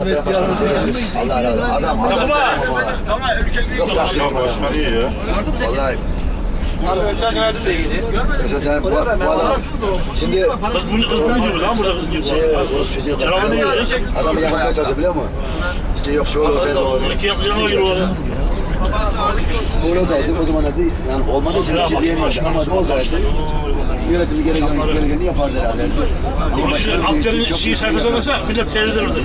Allah razı olsun. Adam adam. Çok taşlı. Ya başkan iyi ya. Vallahi. Abi Özcan Caner'de de iyiydi. Mesela bu, bu adam. Şimdi Kız bunu kızını gibi lan burada kızın gibi. şey, Rus çocuğu. Çorabı ne yiyor? Adamı yakalamaya çalışıyor biliyor musun? İşte yok şöyle olsaydı olur. İki yapacağına gir orada. Böyle olsaydı o zaman da yani olmadığı için bir şey diyemiyordu. Ama bu olsaydı yönetimi gereken, gerekeni yapardı herhalde. Bunu şu Akçar'ın şey sayfasına baksa millet seyreder orada.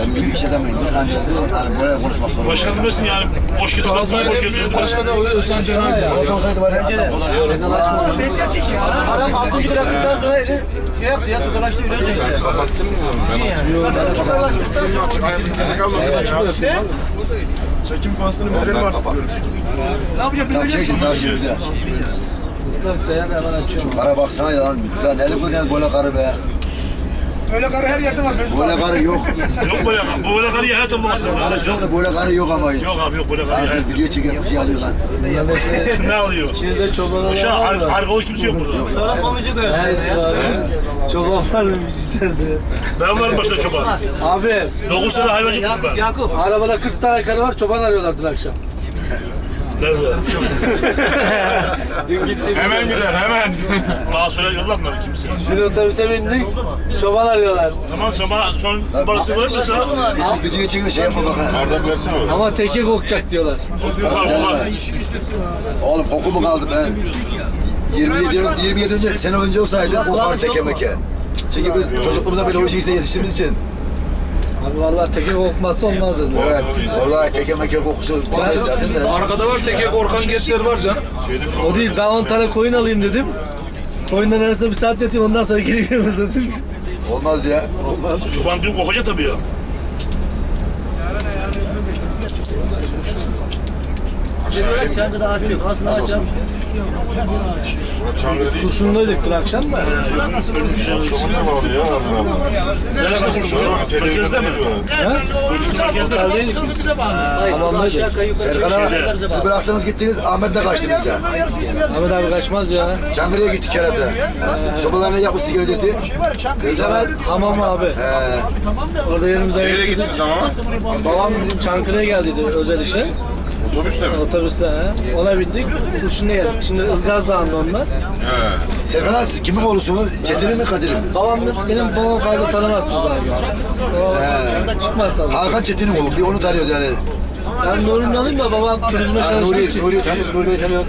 Yani bir iş yazamayınca yani, yani böyle konuşmak zorunda. Başkan demesin yani boş getir. Boş getir. Başkan Özcan Caner ya. Orta olsaydı var ya. Elinden açmadı. Adam 6. gol attıktan sonra eli şey yaptı ya tokalaştı öyle işte. Kapattın mı? Ben Tokalaştıktan sonra Çekim faslını bitirelim artık. ne yapacak Tam bilmiyorum. çeksin daha şimdi ıslak sayan hemen açıyorum. Kara baksana ya lan. Lan eli koyduğun böyle karı be. Öyle karı her yerde var. Böyle karı yok. Yok böyle karı. Bu böyle karıyı hayatım bulamazsın. Karı çok da böyle karı yok ama hiç. Yok abi yok böyle hayatım. Abi video çeken bir şey alıyor lan. Ne alıyor? İçinizde çoban Boşa olan var ar mı? arkalı kimse yok burada. Sonra komşu koyuyorsun. Ya. Çoban var mıymış içeride? Ben varım başta çoban. Abi 9 sene hayvancı tuttum ben. Yakup. arabada 40 tane karı var çoban arıyorlar dün akşam. Nerede? Dün gittiğimizde. Hemen gider hemen. Bana söyle yollanmadı kimse. Dün otobüse bindik çoban arıyorlar. Tamam bana son verirsen Bir video çekiyor şey yapma bak. ha. Bardak versene oraya. Ama teke kokacak diyorlar. var var. Oğlum koku mu kaldı ben? 27 yıl- 27 önce sene önce olsaydı kokar teke meke. Çünkü biz çocukluğumuzda böyle o işi yetiştiğimiz için. Abi vallahi teke kokması olmaz dedi. Evet. Vallahi teke meke kokusu. Zaten de. Arkada var teke korkan gençler var canım. O değil ben 10 tane koyun alayım dedim. Koyunların arasında bir saat yatayım ondan sonra geri geliriz dedim. Olmaz ya. Çoban diyor kokacak tabii ya. Çankı da açıyor. Aslında açıyor. Kurşunluydık dün akşam da. Çoban ne var ya? Allah Allah. Nerede kurşun? Merkezde mi? Kurşun merkezde mi? Oteldeydik biz. Hamamdaydık. Serkan abi siz bıraktınız gittiniz Ahmet'le kaçtınız ya. Ahmet abi kaçmaz ya. Çankırı'ya gittik herhalde. Sobalarını yapmış sigara. Biz hemen hamam abi. Orada yerimize ama? Babam Çankırı'ya geldiydi özel işe. Otobüste mi? Otobüste he. Ona bindik. Kurşun'a geldik. Şimdi Izgaz Dağı'nda onlar. He. Serkan abi siz kimin oğlusunuz? Çetin'in mi Kadir'in mi? Babam benim babamı fazla tanımazsınız abi. O çıkmaz fazla. Hakan Çetin'in oğlu. Bir onu tanıyoruz yani. Ben Nuri'nin alayım da babam turizme çalıştığı Nuri, için. Nuri tanıyor, Nuri'yi tanıyor.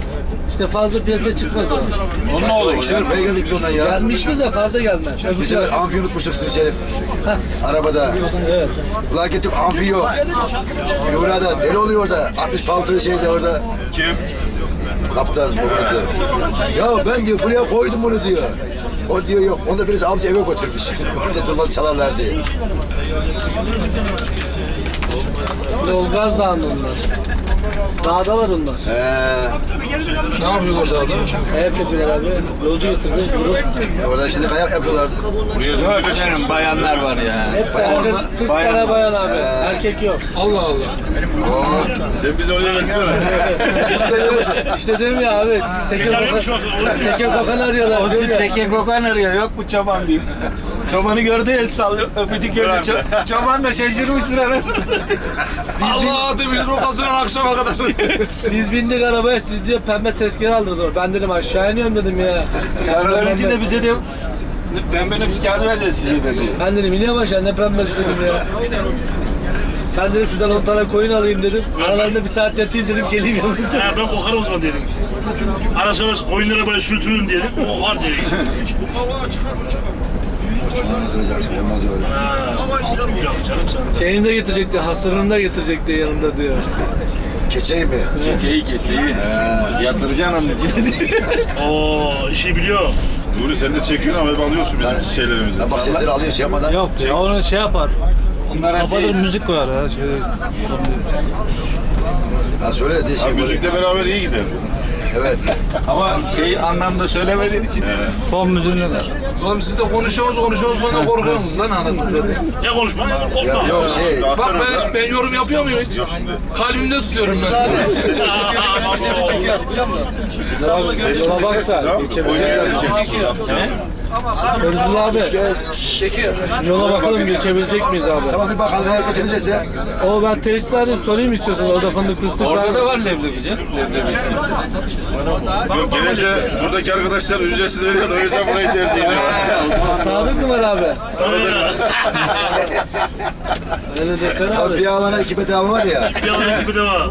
İşte fazla piyasaya çıkmaz. Onun oğlu. İşte buraya geldik biz ondan ya. Gelmiştir de fazla gelmez. Biz sefer amfi unutmuştuk sizi Şerif. Arabada. Evet. Ulan gittik amfi yok. Nuri da deli oluyor orada. 60 paltoyu şeyde orada. Kim? Kaptan babası. Ya ben diyor buraya koydum bunu diyor. O diyor yok. Onu da birisi almış eve götürmüş. Orada durmaz çalarlar diye. Yolgaz Dağı'nda onlar. Dağdalar onlar. He. Ne yapıyorlar daha da? Ayak yapıyorlar abi. Yolcu getirdi. Orada şimdi kayak yapıyorlardı. Buraya çıkmış. bayanlar var ya. Hep erkek, 40 tane bayan abi. Erkek yok. Allah Allah. Sen bizi oraya versene. İşte diyorum ya abi. Teke Yarıyormuş kokan, arıyorlar. diyorum ya. Teke kokan arıyor yok mu çoban diyor. Çobanı gördü el sallıyor. Öpücük gördü. Ço- çoban da şaşırmıştır anasını. Allah demiş rokasından akşama kadar. Biz bindik arabaya siz diyor pembe tezkere aldınız orada. Ben dedim aşağı iniyorum dedim ya. Yarın içinde bize de pembe nüfus kağıdı vereceğiz size dedi. Ben dedim iniyorum aşağı ne pembesi dedim ya. Ben dedim şuradan 10 tane koyun alayım dedim. Aralarında bir saat yatayım dedim geleyim yanınıza. Ha, ben kokarım o zaman dedim. Ara sıra koyunlara böyle sürtürürüm dedim. Kokar dedik. Şunlarla duracaksın. Olmaz öyle. Ha, Yok canım sen. Şeyini de getirecekti, hasırını da getirecekti yanında diyor. Keçeyi mi? Keçeyi keçeyi. Yatıracaksın onun içine. Oo işi biliyor. Nuri sen de çekiyorsun ama hep alıyorsun bizim şeylerimizi. Ya bak sesleri alıyor şey yapmadan. Yok ya onu şey yapar. Onlara şey, müzik koyar ya. Şey, Ha söyle de Ha, şey böyle. müzikle beraber iyi gider. Evet. ama şey anlamda söylemediğin için. Müziğinde de. Oğlum siz de konuşuyorsunuz konuşuyorsunuz sonra korkuyorsunuz lan anasını satayım. Ya konuşma korkma. Ya, yok şey. Bak ben, hiç, ben yorum yapıyor muyum hiç? Kalbimde tutuyorum ben. Yola bak dinlersin da, tamam mı? geçebilecek Oyuna yer geleceksin. Feyzullah abi Çekiyor. yola bakalım geçebilecek miyiz abi? Tamam bir bakalım herkes bize O ben tesis arayayım sorayım istiyorsan orada fındık fıstık var. Orada da var leblebici. Leblebi istiyorsun. Yok gelince buradaki arkadaşlar ücretsiz veriyor da o yüzden burayı tercih ediyor. Tanıdık mı var abi? Öyle desene abi. Tabii bir alana iki bedava var ya. Bir alan gibi de var.